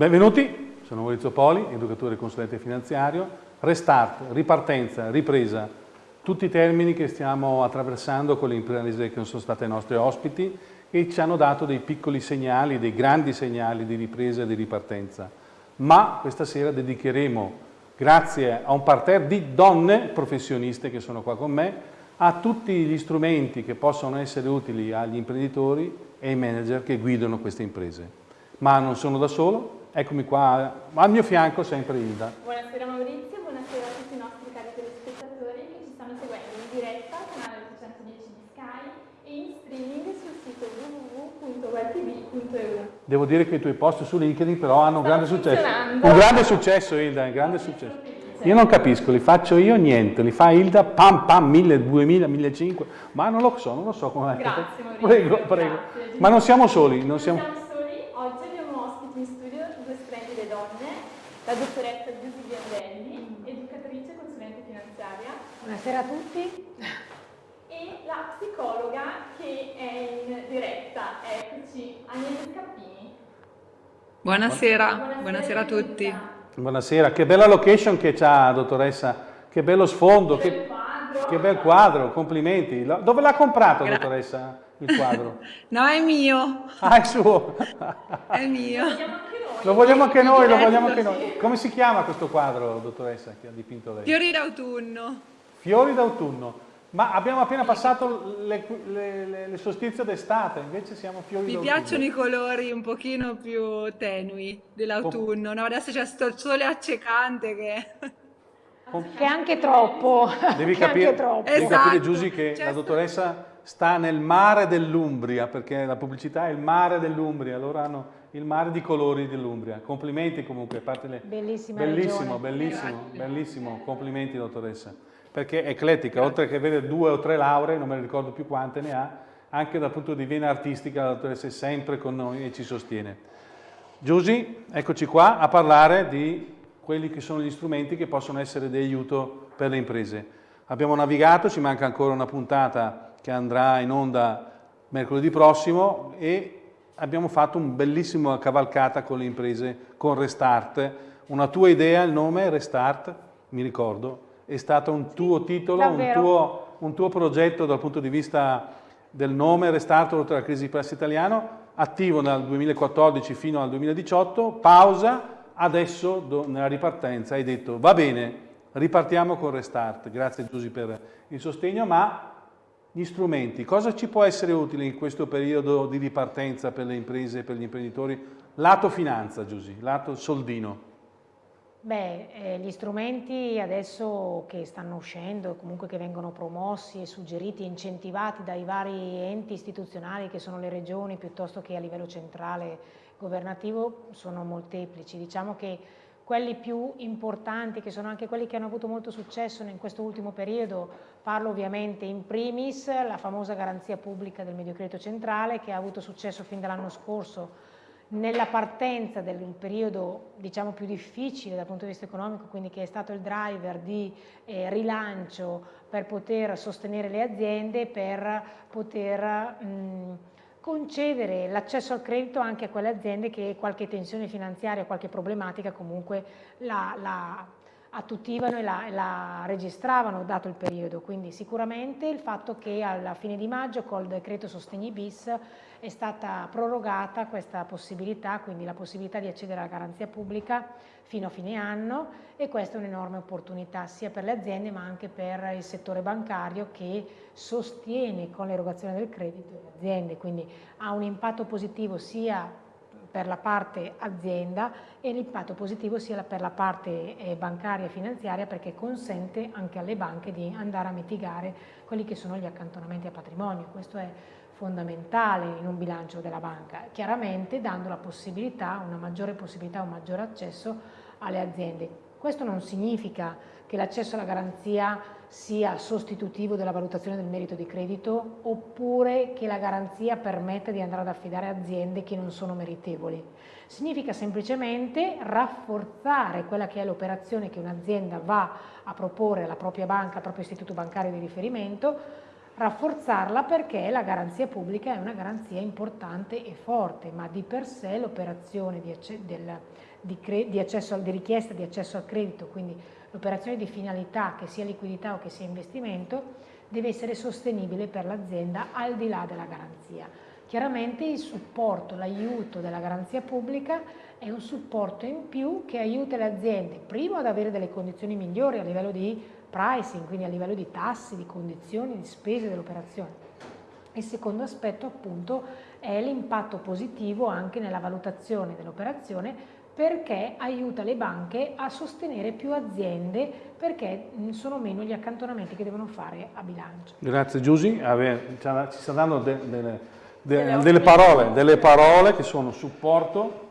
Benvenuti, sono Maurizio Poli, educatore e consulente finanziario. Restart, ripartenza, ripresa, tutti i termini che stiamo attraversando con le imprese che sono state nostre ospiti e ci hanno dato dei piccoli segnali, dei grandi segnali di ripresa e di ripartenza. Ma questa sera dedicheremo, grazie a un parterre di donne professioniste che sono qua con me, a tutti gli strumenti che possono essere utili agli imprenditori e ai manager che guidano queste imprese. Ma non sono da solo, Eccomi qua, al mio fianco sempre Ilda. Buonasera Maurizio, buonasera a tutti i nostri cari telespettatori che ci stanno seguendo in diretta al canale 810 di Sky e in streaming sul sito www.webtv.eu. Devo dire che i tuoi post su LinkedIn però hanno un grande successo. Un grande successo Ilda, un grande successo. Io non capisco, li faccio io niente, li fa Ilda, pam pam, 1000, 2000, 1500, ma non lo so, non lo so come... Grazie Maurizio. Prego, prego. Grazie. Ma non siamo soli, non siamo... la dottoressa Giusy Biandelli, educatrice e consulente finanziaria. Buonasera a tutti. E la psicologa che è in diretta, eccoci, Agnese Scappini. Buonasera, buonasera, buonasera a tutti. Buonasera, che bella location che c'ha, dottoressa, che bello sfondo, che, che, quadro. che bel quadro, complimenti. Dove l'ha comprato, Gra dottoressa, il quadro? no, è mio. Ah, è suo. è mio. Lo vogliamo anche noi, lo vogliamo anche noi. Come si chiama questo quadro, dottoressa, che ha dipinto lei? Fiori d'autunno. Fiori d'autunno. Ma abbiamo appena passato le, le, le, le solstizio d'estate, invece siamo fiori Mi d'autunno. Mi piacciono i colori un pochino più tenui dell'autunno, no? Adesso c'è sto sole accecante che... Che è anche troppo. Devi capire, troppo. Devi esatto. capire Giusy, che la dottoressa sta nel mare dell'Umbria, perché la pubblicità è il mare dell'Umbria, loro hanno il mare di colori dell'Umbria. Complimenti comunque, a parte le... Bellissima Bellissimo, regione. bellissimo, bellissimo. Complimenti dottoressa. Perché è eclettica, oltre che avere due o tre lauree, non me ne ricordo più quante ne ha, anche dal punto di vista artistica la dottoressa è sempre con noi e ci sostiene. Giusy, eccoci qua a parlare di quelli che sono gli strumenti che possono essere di aiuto per le imprese. Abbiamo navigato, ci manca ancora una puntata che andrà in onda mercoledì prossimo e abbiamo fatto un bellissimo cavalcata con le imprese, con Restart. Una tua idea, il nome Restart, mi ricordo, è stato un tuo titolo, un tuo, un tuo, progetto dal punto di vista del nome Restart oltre la crisi di prezzo italiano, attivo dal 2014 fino al 2018, pausa, adesso nella ripartenza hai detto va bene, ripartiamo con Restart, grazie Giusy per il sostegno, ma gli strumenti, cosa ci può essere utile in questo periodo di ripartenza per le imprese e per gli imprenditori? Lato finanza, Giusy, lato soldino. Beh, eh, gli strumenti adesso che stanno uscendo, comunque che vengono promossi e suggeriti e incentivati dai vari enti istituzionali che sono le regioni piuttosto che a livello centrale governativo sono molteplici. Diciamo che quelli più importanti, che sono anche quelli che hanno avuto molto successo in questo ultimo periodo, parlo ovviamente in primis la famosa garanzia pubblica del Mediocredito Centrale che ha avuto successo fin dall'anno scorso nella partenza del periodo diciamo più difficile dal punto di vista economico, quindi che è stato il driver di eh, rilancio per poter sostenere le aziende, per poter mh, concedere l'accesso al credito anche a quelle aziende che qualche tensione finanziaria, qualche problematica comunque la, la attutivano e la, la, registravano dato il periodo, quindi sicuramente il fatto che alla fine di maggio col decreto sostegni bis è stata prorogata questa possibilità, quindi la possibilità di accedere alla garanzia pubblica fino a fine anno e questa è un'enorme opportunità sia per le aziende ma anche per il settore bancario che sostiene con l'erogazione del credito le aziende, quindi ha un impatto positivo sia per la parte azienda e l'impatto positivo sia per la parte eh, bancaria e finanziaria perché consente anche alle banche di andare a mitigare quelli che sono gli accantonamenti a patrimonio. Questo è fondamentale in un bilancio della banca, chiaramente dando la possibilità, una maggiore possibilità, un maggiore accesso alle aziende. Questo non significa che l'accesso alla garanzia sia sostitutivo della valutazione del merito di credito oppure che la garanzia permetta di andare ad affidare aziende che non sono meritevoli. Significa semplicemente rafforzare quella che è l'operazione che un'azienda va a proporre alla propria banca, al proprio istituto bancario di riferimento, rafforzarla perché la garanzia pubblica è una garanzia importante e forte, ma di per sé l'operazione di, di, di richiesta di accesso al credito, quindi l'operazione di finalità che sia liquidità o che sia investimento, deve essere sostenibile per l'azienda al di là della garanzia. Chiaramente il supporto, l'aiuto della garanzia pubblica è un supporto in più che aiuta le aziende, primo ad avere delle condizioni migliori a livello di pricing, quindi a livello di tassi, di condizioni, di spese dell'operazione. Il secondo aspetto appunto è l'impatto positivo anche nella valutazione dell'operazione perché aiuta le banche a sostenere più aziende perché sono meno gli accantonamenti che devono fare a bilancio. Grazie Giusy, ci sta dando de, de, de, delle, parole, delle parole che sono supporto,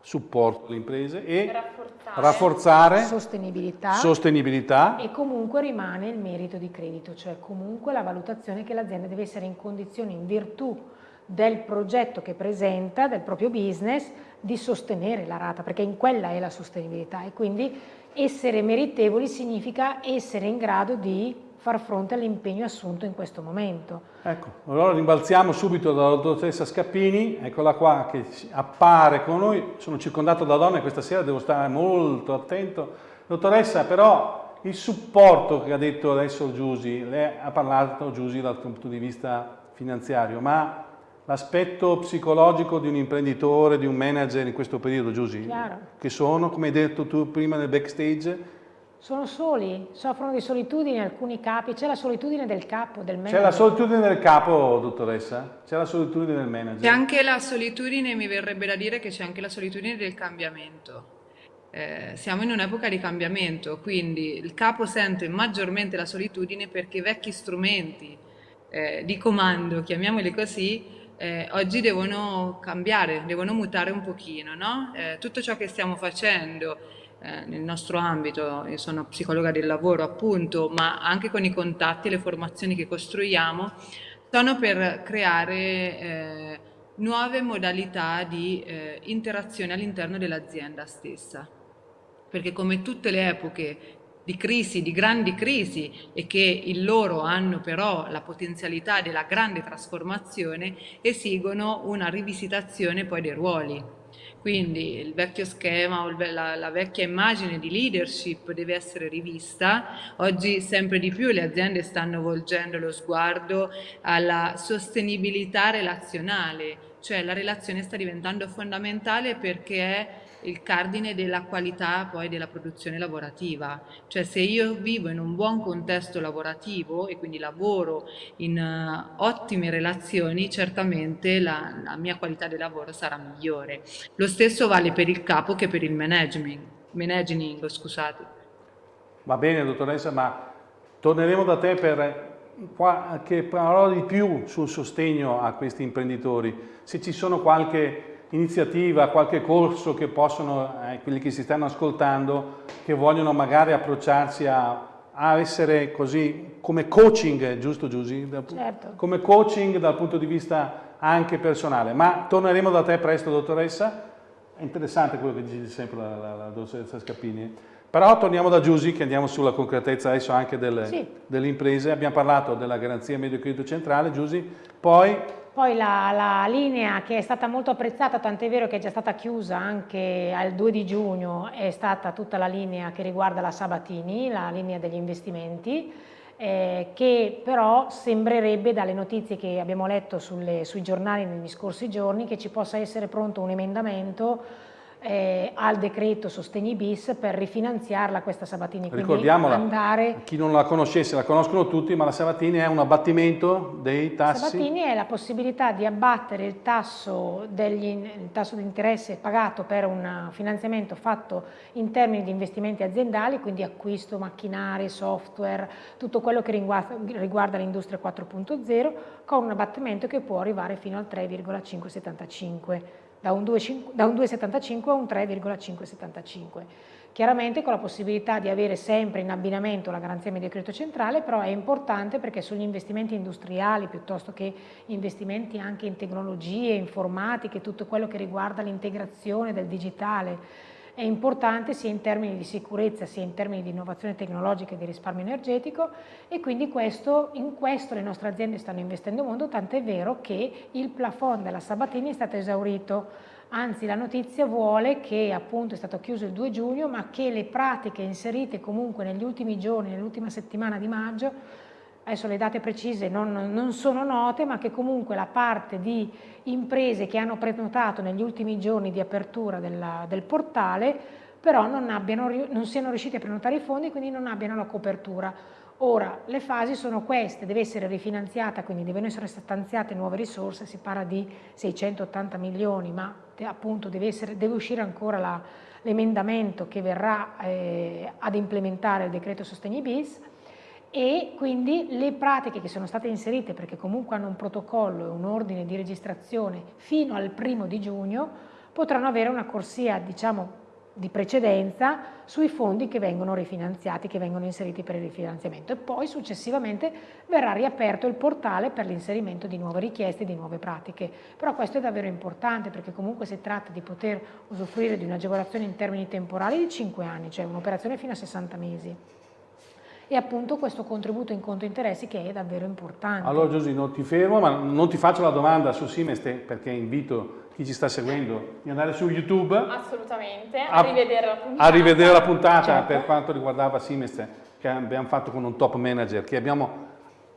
supporto alle imprese e rafforzare, rafforzare sostenibilità, sostenibilità. E comunque rimane il merito di credito, cioè comunque la valutazione che l'azienda deve essere in condizioni in virtù del progetto che presenta, del proprio business, di sostenere la rata, perché in quella è la sostenibilità e quindi essere meritevoli significa essere in grado di far fronte all'impegno assunto in questo momento. Ecco, allora rimbalziamo subito dalla dottoressa Scappini, eccola qua che appare con noi, sono circondato da donne questa sera, devo stare molto attento. Dottoressa, però il supporto che ha detto adesso Giusy, lei ha parlato Giusy dal punto di vista finanziario, ma l'aspetto psicologico di un imprenditore, di un manager in questo periodo, Giusy, che sono, come hai detto tu prima nel backstage, sono soli, soffrono di solitudine alcuni capi, c'è la solitudine del capo, del manager. C'è la solitudine del capo, dottoressa? C'è la solitudine del manager? C'è anche la solitudine, mi verrebbe da dire che c'è anche la solitudine del cambiamento. Eh, siamo in un'epoca di cambiamento, quindi il capo sente maggiormente la solitudine perché i vecchi strumenti eh, di comando, chiamiamoli così, eh, oggi devono cambiare, devono mutare un pochino, no? Eh, tutto ciò che stiamo facendo eh, nel nostro ambito, io sono psicologa del lavoro appunto, ma anche con i contatti e le formazioni che costruiamo, sono per creare eh, nuove modalità di eh, interazione all'interno dell'azienda stessa. Perché come tutte le epoche di crisi, di grandi crisi e che in loro hanno però la potenzialità della grande trasformazione, esigono una rivisitazione poi dei ruoli quindi il vecchio schema la, la, vecchia immagine di leadership deve essere rivista. Oggi sempre di più le aziende stanno volgendo lo sguardo alla sostenibilità relazionale, cioè la relazione sta diventando fondamentale perché è il cardine della qualità poi della produzione lavorativa, cioè se io vivo in un buon contesto lavorativo e quindi lavoro in uh, ottime relazioni, certamente la, la, mia qualità di lavoro sarà migliore. Lo stesso vale per il capo che per il management, managing, scusate. Va bene dottoressa, ma torneremo da te per qualche parola di più sul sostegno a questi imprenditori, se ci sono qualche iniziativa, qualche corso che possono, eh, quelli che si stanno ascoltando, che vogliono magari approcciarsi a, a essere così come coaching, giusto Giusy? Certo. Come coaching dal punto di vista anche personale. Ma torneremo da te presto, dottoressa. È interessante quello che dice sempre la, la, la dottoressa Scappini. Però torniamo da Giusy, che andiamo sulla concretezza adesso anche delle, sì. delle imprese. Abbiamo parlato della garanzia medio credito centrale, Giusy. Poi poi la, la, linea che è stata molto apprezzata, tant'è vero che è già stata chiusa anche al 2 di giugno, è stata tutta la linea che riguarda la Sabatini, la linea degli investimenti, eh, che però sembrerebbe dalle notizie che abbiamo letto sulle, sui giornali negli scorsi giorni che ci possa essere pronto un emendamento eh, al decreto Sostegni bis per rifinanziarla questa Sabatini. Ricordiamola, andare... chi non la conoscesse la conoscono tutti, ma la Sabatini è un abbattimento dei tassi? Sabatini è la possibilità di abbattere il tasso, degli, il tasso di interesse pagato per un finanziamento fatto in termini di investimenti aziendali, quindi acquisto, macchinari, software, tutto quello che riguarda, riguarda l'industria 4.0, con un abbattimento che può arrivare fino al 3,575 da un 2,75 a un 3,575. Chiaramente con la possibilità di avere sempre in abbinamento la garanzia medio credito centrale, però è importante perché sugli investimenti industriali piuttosto che investimenti anche in tecnologie, informatiche, tutto quello che riguarda l'integrazione del digitale, è importante sia in termini di sicurezza sia in termini di innovazione tecnologica e di risparmio energetico e quindi questo, in questo le nostre aziende stanno investendo molto, tant'è vero che il plafond della Sabatini è stato esaurito. Anzi la notizia vuole che appunto è stato chiuso il 2 giugno, ma che le pratiche inserite comunque negli ultimi giorni, nell'ultima settimana di maggio, adesso le date precise non, non, sono note, ma che comunque la parte di imprese che hanno prenotato negli ultimi giorni di apertura della, del portale, però non, abbiano, non siano riusciti a prenotare i fondi, quindi non abbiano la copertura. Ora, le fasi sono queste, deve essere rifinanziata, quindi devono essere stanziate nuove risorse, si parla di 680 milioni, ma appunto deve, essere, deve uscire ancora l'emendamento che verrà eh, ad implementare il decreto sostegni bis e quindi le pratiche che sono state inserite, perché comunque hanno un protocollo e un ordine di registrazione fino al primo di giugno, potranno avere una corsia diciamo di precedenza sui fondi che vengono rifinanziati, che vengono inseriti per il rifinanziamento e poi successivamente verrà riaperto il portale per l'inserimento di nuove richieste, di nuove pratiche. Però questo è davvero importante perché comunque si tratta di poter usufruire di un'agevolazione in termini temporali di 5 anni, cioè un'operazione fino a 60 mesi e appunto questo contributo in conto interessi che è davvero importante. Allora Giusy, non ti fermo, ma non ti faccio la domanda su Simeste perché invito chi ci sta seguendo di andare su YouTube. Assolutamente, a, a rivedere la puntata. A rivedere la puntata certo. per quanto riguardava Simeste che abbiamo fatto con un top manager che abbiamo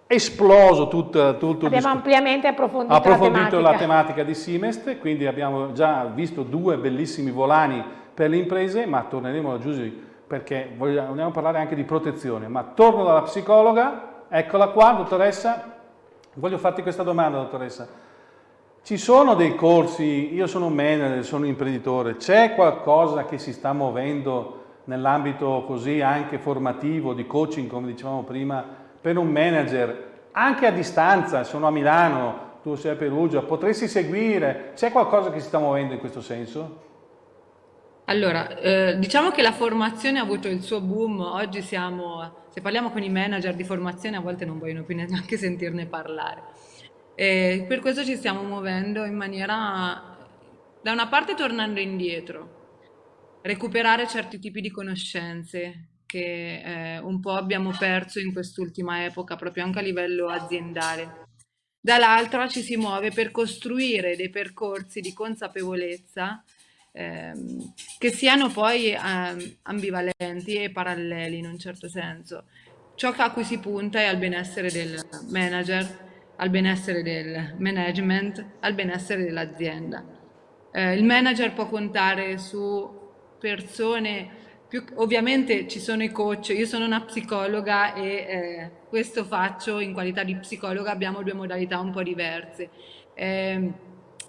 esploso tutto, tutto abbiamo ampiamente approfondito, approfondito la, tematica. la, tematica. di Simest quindi abbiamo già visto due bellissimi volani per le imprese ma torneremo a Giusy perché vogliamo parlare anche di protezione, ma torno dalla psicologa, eccola qua, dottoressa, voglio farti questa domanda, dottoressa. Ci sono dei corsi, io sono un manager, sono un imprenditore, c'è qualcosa che si sta muovendo nell'ambito così anche formativo, di coaching, come dicevamo prima, per un manager, anche a distanza, sono a Milano, tu sei a Perugia, potresti seguire, c'è qualcosa che si sta muovendo in questo senso? Allora, eh, diciamo che la formazione ha avuto il suo boom, oggi siamo, se parliamo con i manager di formazione a volte non vogliono più neanche sentirne parlare. E per questo ci stiamo muovendo in maniera, da una parte tornando indietro, recuperare certi tipi di conoscenze che eh, un po' abbiamo perso in quest'ultima epoca, proprio anche a livello aziendale. Dall'altra ci si muove per costruire dei percorsi di consapevolezza ehm, che siano poi ehm, ambivalenti e paralleli in un certo senso. Ciò a cui si punta è al benessere del manager, al benessere del management, al benessere dell'azienda. Eh, il manager può contare su persone più, ovviamente ci sono i coach, io sono una psicologa e eh, questo faccio in qualità di psicologa, abbiamo due modalità un po' diverse. Eh,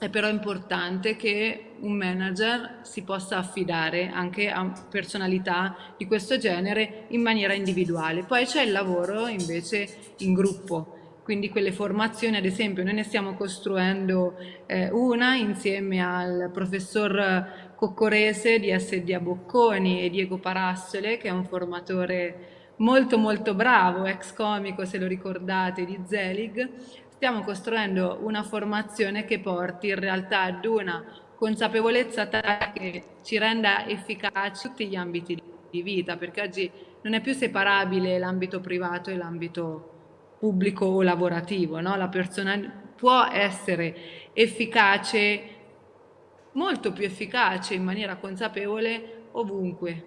è però importante che un manager si possa affidare anche a personalità di questo genere in maniera individuale. Poi c'è il lavoro invece in gruppo, quindi quelle formazioni, ad esempio, noi ne stiamo costruendo eh, una insieme al professor Coccorese di SD a Bocconi e Diego Parassole, che è un formatore molto molto bravo, ex comico se lo ricordate, di Zelig, stiamo costruendo una formazione che porti in realtà ad una consapevolezza tale che ci renda efficaci tutti gli ambiti di vita, perché oggi non è più separabile l'ambito privato e l'ambito pubblico o lavorativo, no? la persona può essere efficace, molto più efficace in maniera consapevole ovunque,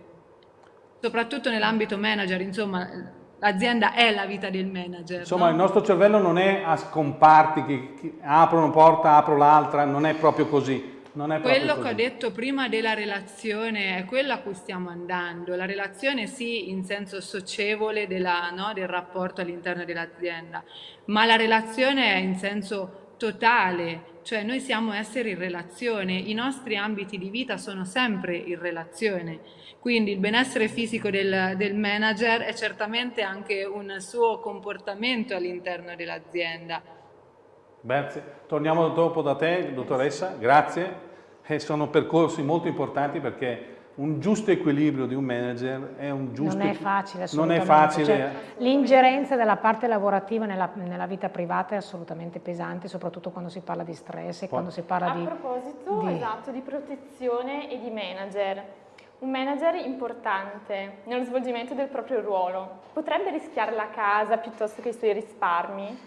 soprattutto nell'ambito manager, insomma L'azienda è la vita del manager. Insomma, no? il nostro cervello non è a scomparti che, che apro una porta, apro l'altra, non è proprio così. Non è quello così. che ho detto prima della relazione è quello a cui stiamo andando. La relazione sì in senso socievole della, no, del rapporto all'interno dell'azienda, ma la relazione è in senso totale, cioè noi siamo esseri in relazione, i nostri ambiti di vita sono sempre in relazione, quindi il benessere fisico del, del manager è certamente anche un suo comportamento all'interno dell'azienda. Grazie, torniamo dopo da te dottoressa, grazie, e sono percorsi molto importanti perché un giusto equilibrio di un manager è un giusto... Non è facile Non è facile. Cioè, L'ingerenza della parte lavorativa nella, nella, vita privata è assolutamente pesante, soprattutto quando si parla di stress e quando si parla A di... A proposito, di... esatto, di protezione e di manager. Un manager importante nello svolgimento del proprio ruolo potrebbe rischiare la casa piuttosto che i suoi risparmi?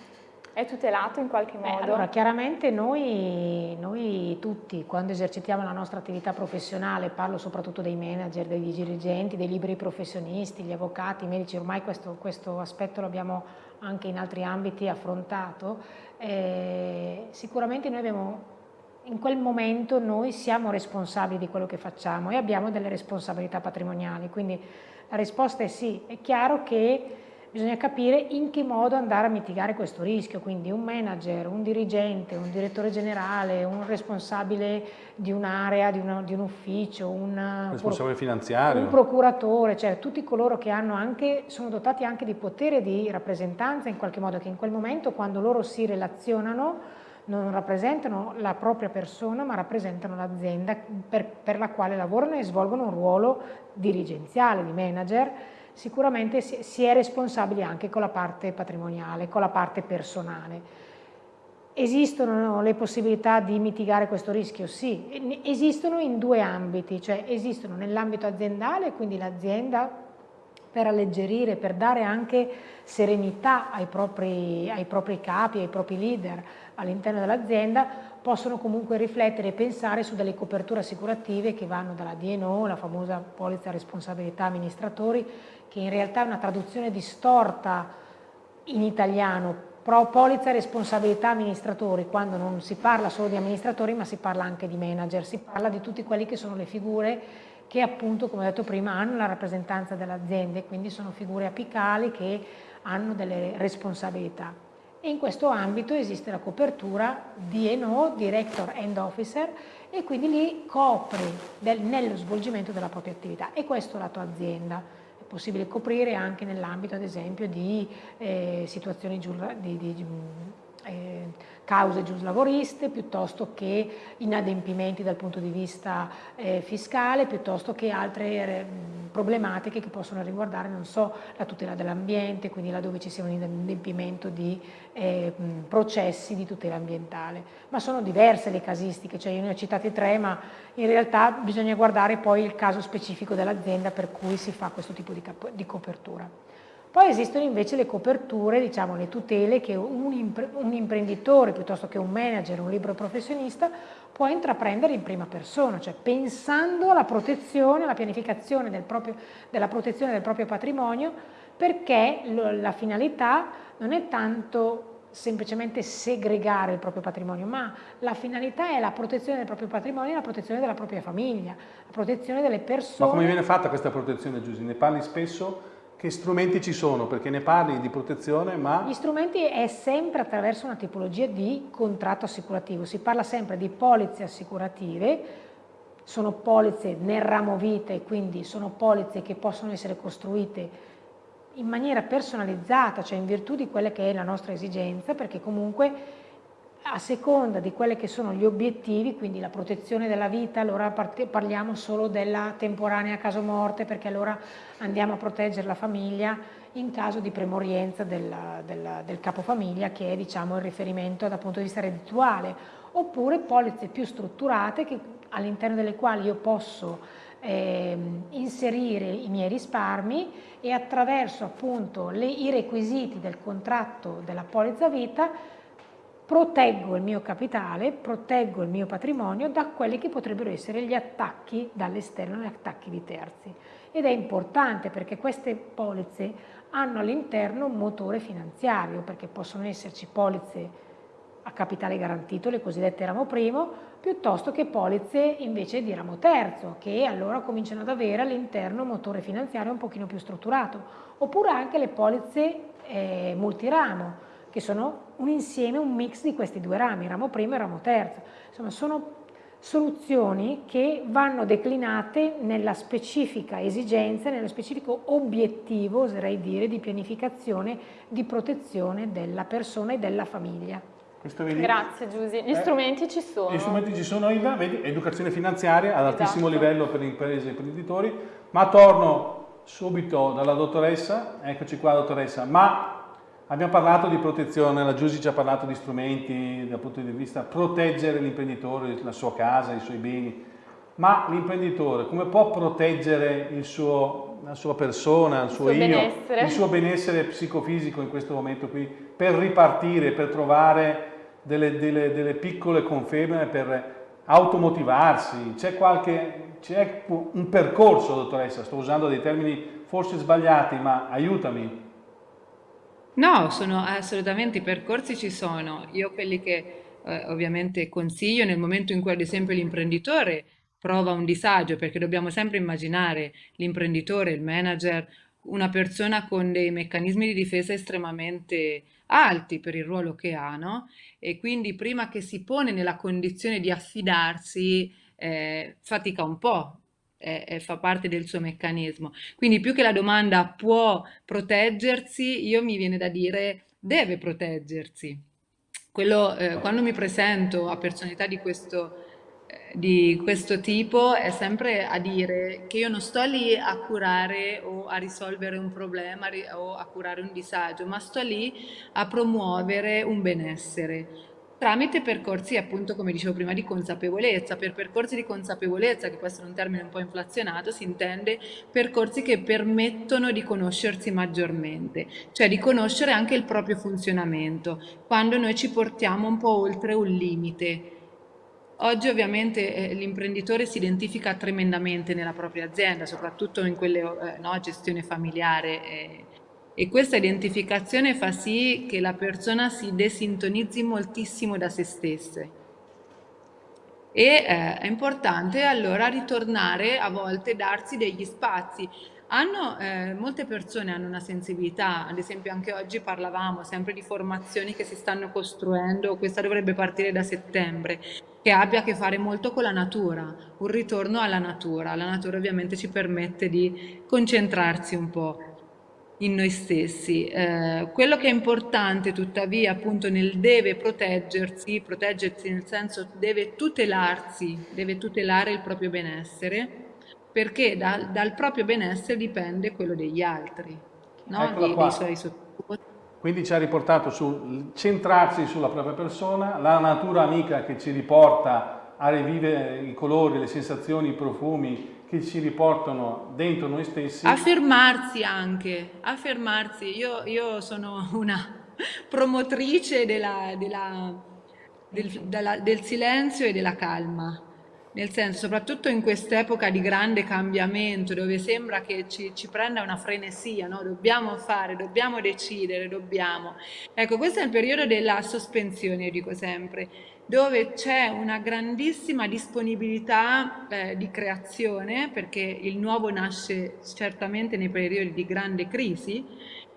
È tutelato in qualche modo? Beh, allora, chiaramente noi, noi, tutti, quando esercitiamo la nostra attività professionale, parlo soprattutto dei manager, dei dirigenti, dei liberi professionisti, gli avvocati, i medici, ormai questo, questo aspetto l'abbiamo anche in altri ambiti affrontato, eh, sicuramente noi abbiamo in quel momento noi siamo responsabili di quello che facciamo e abbiamo delle responsabilità patrimoniali, quindi la risposta è sì, è chiaro che bisogna capire in che modo andare a mitigare questo rischio, quindi un manager, un dirigente, un direttore generale, un responsabile di un'area, di, di, un ufficio, un responsabile finanziario, un procuratore, cioè tutti coloro che anche, sono dotati anche di potere di rappresentanza in qualche modo, che in quel momento quando loro si relazionano non rappresentano la propria persona ma rappresentano l'azienda per, per la quale lavorano e svolgono un ruolo dirigenziale, di manager, sicuramente si è responsabili anche con la parte patrimoniale, con la parte personale. Esistono le possibilità di mitigare questo rischio? Sì, esistono in due ambiti, cioè esistono nell'ambito aziendale, quindi l'azienda per alleggerire, per dare anche serenità ai propri, ai propri capi, ai propri leader all'interno dell'azienda, possono comunque riflettere e pensare su delle coperture assicurative che vanno dalla DNO, la famosa polizza responsabilità amministratori, che in realtà è una traduzione distorta in italiano, pro polizza responsabilità amministratori, quando non si parla solo di amministratori ma si parla anche di manager, si parla di tutti quelli che sono le figure che appunto, come ho detto prima, hanno la rappresentanza dell'azienda e quindi sono figure apicali che hanno delle responsabilità. E in questo ambito esiste la copertura DNO, Director and Officer, e quindi lì copri del, nello svolgimento della propria attività e questo lato azienda possibile coprire anche nell'ambito ad esempio di eh, situazioni di, di, di eh, cause giuslavoriste piuttosto che inadempimenti dal punto di vista eh, fiscale, piuttosto che altre eh, problematiche che possono riguardare, non so, la tutela dell'ambiente, quindi laddove ci sia un inadempimento di eh, processi di tutela ambientale. Ma sono diverse le casistiche, cioè io ne ho citate tre, ma in realtà bisogna guardare poi il caso specifico dell'azienda per cui si fa questo tipo di, di copertura. Poi esistono invece le coperture, diciamo le tutele che un, impre un, imprenditore piuttosto che un manager, un libero professionista può intraprendere in prima persona, cioè pensando alla protezione, alla pianificazione del proprio, della protezione del proprio patrimonio perché la finalità non è tanto semplicemente segregare il proprio patrimonio, ma la finalità è la protezione del proprio patrimonio e la protezione della propria famiglia, la protezione delle persone. Ma come viene fatta questa protezione, Giusy? Ne parli spesso? Che strumenti ci sono? Perché ne parli di protezione, ma... Gli strumenti è sempre attraverso una tipologia di contratto assicurativo. Si parla sempre di polizze assicurative, sono polizze nel ramo vite, quindi sono polizze che possono essere costruite in maniera personalizzata, cioè in virtù di quelle che è la nostra esigenza, perché comunque a seconda di quelli che sono gli obiettivi, quindi la protezione della vita, allora parliamo solo della temporanea caso morte perché allora andiamo a proteggere la famiglia in caso di premorienza del, del, del capofamiglia che è diciamo, il riferimento dal punto di vista reddituale, oppure polizze più strutturate all'interno delle quali io posso eh, inserire i miei risparmi e attraverso appunto le, i requisiti del contratto della polizza vita proteggo il mio capitale, proteggo il mio patrimonio da quelli che potrebbero essere gli attacchi dall'esterno, gli attacchi di terzi. Ed è importante perché queste polizze hanno all'interno un motore finanziario, perché possono esserci polizze a capitale garantito, le cosiddette ramo primo, piuttosto che polizze invece di ramo terzo, che allora cominciano ad avere all'interno un motore finanziario un pochino più strutturato, oppure anche le polizze eh, multiramo, che sono un insieme, un mix di questi due rami, ramo primo e ramo terzo. Insomma, sono soluzioni che vanno declinate nella specifica esigenza, nello specifico obiettivo, oserei dire, di pianificazione, di protezione della persona e della famiglia. Grazie Giusy, gli eh, strumenti ci sono. Gli strumenti ci sono, Ida, vedi, educazione finanziaria ad esatto. altissimo livello per le imprese e imprenditori, ma torno subito dalla dottoressa, eccoci qua dottoressa, ma Abbiamo parlato di protezione, la Giusy ci ha parlato di strumenti dal punto di vista proteggere l'imprenditore, la sua casa, i suoi beni, ma l'imprenditore come può proteggere il suo la sua persona, il suo, il suo io, benessere. il suo benessere psicofisico in questo momento qui, per ripartire, per trovare delle, delle, delle piccole conferme, per automotivarsi. C'è qualche, c'è un percorso, dottoressa, sto usando dei termini forse sbagliati, ma aiutami. No, sono assolutamente, i percorsi ci sono. Io quelli che eh, ovviamente consiglio nel momento in cui ad esempio l'imprenditore prova un disagio, perché dobbiamo sempre immaginare l'imprenditore, il manager, una persona con dei meccanismi di difesa estremamente alti per il ruolo che ha, no? E quindi prima che si pone nella condizione di affidarsi, eh, fatica un po', eh, eh, fa parte del suo meccanismo. Quindi più che la domanda può proteggersi, io mi viene da dire deve proteggersi. Quello, eh, quando mi presento a personalità di questo di questo tipo è sempre a dire che io non sto lì a curare o a risolvere un problema o a curare un disagio, ma sto lì a promuovere un benessere tramite percorsi appunto come dicevo prima di consapevolezza. Per percorsi di consapevolezza, che può essere un termine un po' inflazionato, si intende percorsi che permettono di conoscersi maggiormente, cioè di conoscere anche il proprio funzionamento, quando noi ci portiamo un po' oltre un limite Oggi ovviamente eh, l'imprenditore si identifica tremendamente nella propria azienda, soprattutto in quelle eh, no, gestione familiare eh, e questa identificazione fa sì che la persona si desintonizzi moltissimo da se stesse. E eh, è importante allora ritornare a volte, darsi degli spazi. Hanno, eh, molte persone hanno una sensibilità, ad esempio anche oggi parlavamo sempre di formazioni che si stanno costruendo, questa dovrebbe partire da settembre, che abbia a che fare molto con la natura, un ritorno alla natura. La natura ovviamente ci permette di concentrarsi un po' in noi stessi. Eh, quello che è importante tuttavia appunto nel deve proteggersi, proteggersi nel senso deve tutelarsi, deve tutelare il proprio benessere, perché da, dal proprio benessere dipende quello degli altri, no? Di, dei suoi sottoposti. Quindi ci ha riportato su centrarsi sulla propria persona, la natura amica che ci riporta a rivivere i colori, le sensazioni, i profumi che ci riportano dentro noi stessi. Affermarsi anche, affermarsi. Io, io sono una promotrice della, della, del, della, del silenzio e della calma nel senso, soprattutto in quest'epoca di grande cambiamento, dove sembra che ci, ci prenda una frenesia, no? dobbiamo fare, dobbiamo decidere, dobbiamo. Ecco, questo è il periodo della sospensione, io dico sempre, dove c'è una grandissima disponibilità eh, di creazione, perché il nuovo nasce certamente nei periodi di grande crisi,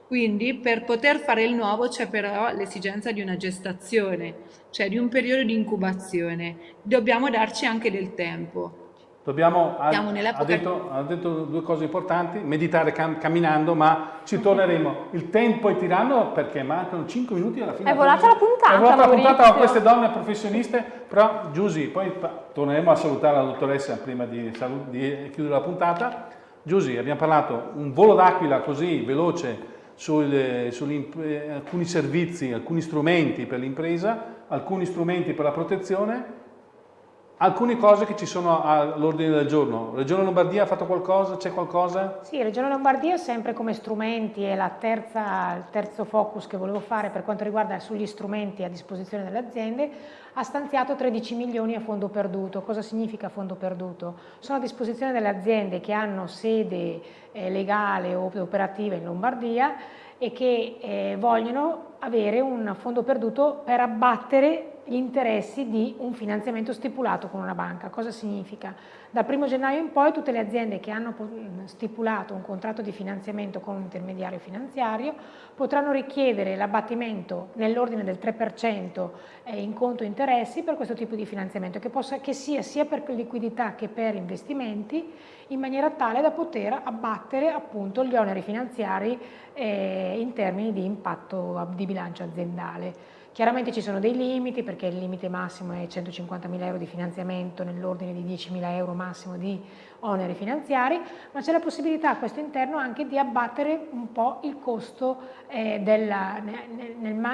quindi per poter fare il nuovo c'è però l'esigenza di una gestazione, cioè di un periodo di incubazione. Dobbiamo darci anche del tempo. Dobbiamo, ha, ha, detto, ha, detto, due cose importanti, meditare cam, camminando, ma ci torneremo. Il tempo è tiranno perché mancano 5 minuti alla fine. È volata la puntata, È volata la puntata con queste donne professioniste, però Giusy, poi torneremo a salutare la dottoressa prima di, di chiudere la puntata. Giusy, abbiamo parlato un volo d'aquila così veloce su alcuni servizi, alcuni strumenti per l'impresa, alcuni strumenti per la protezione, alcune cose che ci sono all'ordine del giorno. Regione Lombardia ha fatto qualcosa? C'è qualcosa? Sì, Regione Lombardia sempre come strumenti è il terzo focus che volevo fare per quanto riguarda sugli strumenti a disposizione delle aziende, ha stanziato 13 milioni a fondo perduto. Cosa significa fondo perduto? Sono a disposizione delle aziende che hanno sede eh, legale o operativa in Lombardia e che eh, vogliono avere un fondo perduto per abbattere gli interessi di un finanziamento stipulato con una banca. Cosa significa? Dal 1 gennaio in poi tutte le aziende che hanno stipulato un contratto di finanziamento con un intermediario finanziario potranno richiedere l'abbattimento nell'ordine del 3% eh, in conto interessi per questo tipo di finanziamento, che, possa, che sia sia per liquidità che per investimenti, in maniera tale da poter abbattere appunto gli oneri finanziari eh, in termini di impatto di bilancio aziendale. Chiaramente ci sono dei limiti perché il limite massimo è 150.000 euro di finanziamento nell'ordine di 10.000 euro massimo di oneri finanziari, ma c'è la possibilità a questo interno anche di abbattere un po' il costo eh, nel,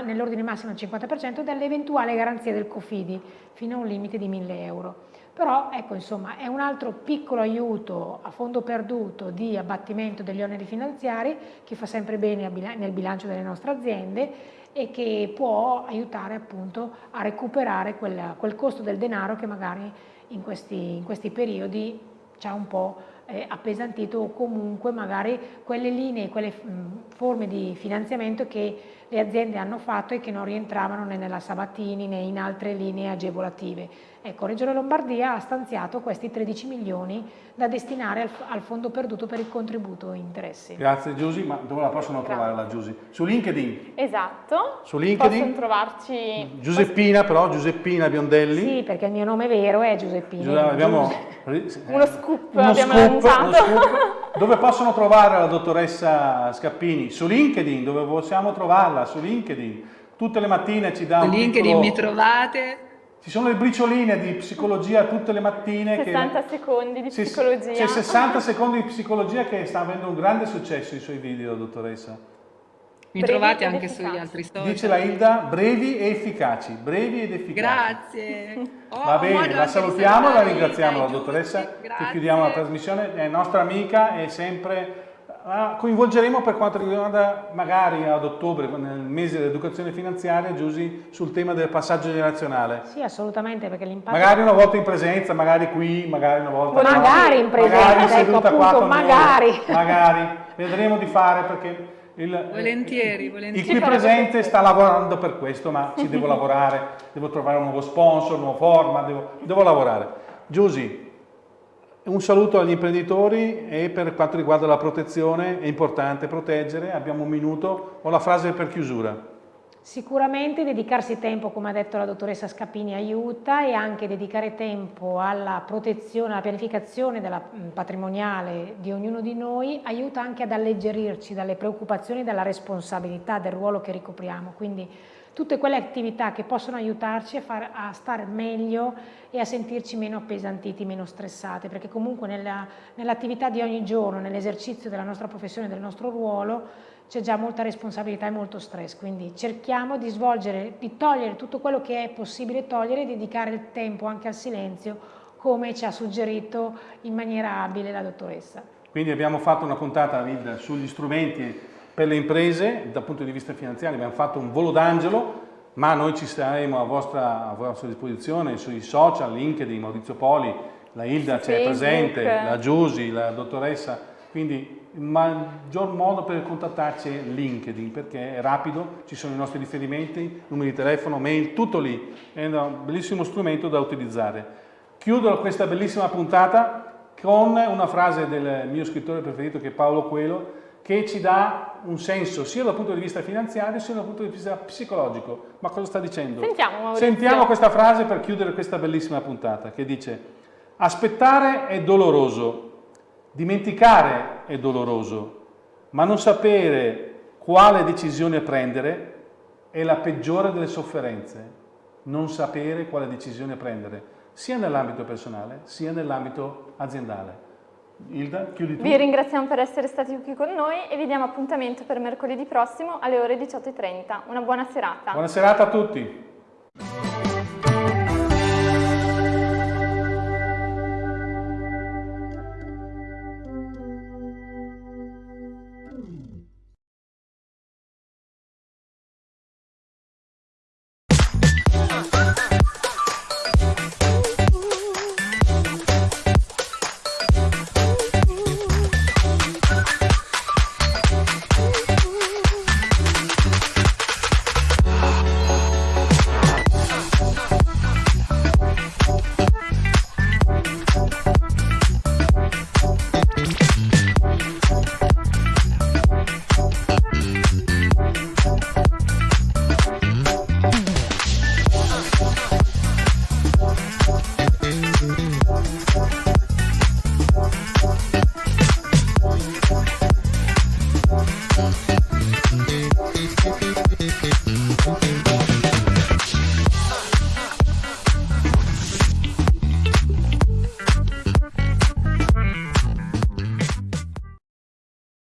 nell'ordine massimo del 50% dell'eventuale garanzia del COFIDI fino a un limite di 1.000 euro. Però ecco insomma è un altro piccolo aiuto a fondo perduto di abbattimento degli oneri finanziari che fa sempre bene nel bilancio delle nostre aziende e che può aiutare appunto a recuperare quel, quel costo del denaro che magari in questi, in questi periodi ci ha un po' eh, appesantito o comunque magari quelle linee, quelle mh, forme di finanziamento che le aziende hanno fatto e che non rientravano né nella Sabatini né in altre linee agevolative. Ecco, Regione Lombardia ha stanziato questi 13 milioni da destinare al, al fondo perduto per il contributo interessi. Grazie Giusy, ma dove la possono Grazie. trovare la Giusy? Su LinkedIn? Esatto. Su LinkedIn? Possono trovarci... Giuseppina però, Giuseppina Biondelli. Sì, perché il mio nome vero è Giuseppina. Giuseppe, abbiamo... Uno scoop uno abbiamo scoop, lanciato. Scoop. Dove possono trovare la dottoressa Scappini? Su LinkedIn, dove possiamo trovarla? Su LinkedIn. Tutte le mattine ci dà Su un LinkedIn piccolo... mi trovate ci sono le bricioline di psicologia tutte le mattine. 60 che... secondi di psicologia. C'è 60 secondi di psicologia che sta avendo un grande successo i suoi video, dottoressa. Mi brevi trovate anche efficaci. sugli altri social. Dice la Hilda, brevi e efficaci, brevi ed efficaci. Grazie. Oh, Va bene, la salutiamo, la ringraziamo la dottoressa, che chiudiamo la trasmissione, è nostra amica e sempre la coinvolgeremo per quanto riguarda magari ad ottobre, nel mese dell'educazione finanziaria, Giusy, sul tema del passaggio generazionale. Sì, assolutamente, perché l'impatto... Magari una volta in presenza, magari qui, magari una volta... Magari qua, in presenza, magari ecco, appunto, magari. Magari, vedremo di fare perché... Il, volentieri, volentieri. Il qui presente sta lavorando per questo, ma ci devo lavorare, devo trovare un nuovo sponsor, un nuovo format, devo, devo lavorare. Giusy, un saluto agli imprenditori e per quanto riguarda la protezione è importante proteggere, abbiamo un minuto, ho la frase per chiusura. Sicuramente dedicarsi tempo, come ha detto la dottoressa Scapini, aiuta e anche dedicare tempo alla protezione, alla pianificazione della patrimoniale di ognuno di noi aiuta anche ad alleggerirci dalle preoccupazioni e dalla responsabilità del ruolo che ricopriamo. Quindi tutte quelle attività che possono aiutarci a, far, a stare meglio e a sentirci meno appesantiti, meno stressate, perché comunque nell'attività nell di ogni giorno, nell'esercizio della nostra professione, del nostro ruolo, c'è già molta responsabilità e molto stress, quindi cerchiamo di svolgere, di togliere tutto quello che è possibile togliere e dedicare il tempo anche al silenzio, come ci ha suggerito in maniera abile la dottoressa. Quindi abbiamo fatto una puntata sugli strumenti per le imprese, dal punto di vista finanziario abbiamo fatto un volo d'angelo, ma noi ci saremo a vostra, a vostra disposizione sui social, LinkedIn, Maurizio Poli, la Hilda c'è presente, la Giusi, la dottoressa, quindi il maggior modo per contattarci è LinkedIn perché è rapido, ci sono i nostri riferimenti, numeri di telefono, mail, tutto lì, è un bellissimo strumento da utilizzare. Chiudo questa bellissima puntata con una frase del mio scrittore preferito che è Paolo Coelho che ci dà un senso sia dal punto di vista finanziario sia dal punto di vista psicologico. Ma cosa sta dicendo? Sentiamo, Maurizio. Sentiamo questa frase per chiudere questa bellissima puntata che dice aspettare è doloroso, dimenticare è doloroso, ma non sapere quale decisione prendere è la peggiore delle sofferenze. Non sapere quale decisione prendere, sia nell'ambito personale sia nell'ambito aziendale. Ilda, chiudi tu. Vi ringraziamo per essere stati qui con noi e vi diamo appuntamento per mercoledì prossimo alle ore 18.30. Una buona serata. Buona serata a tutti.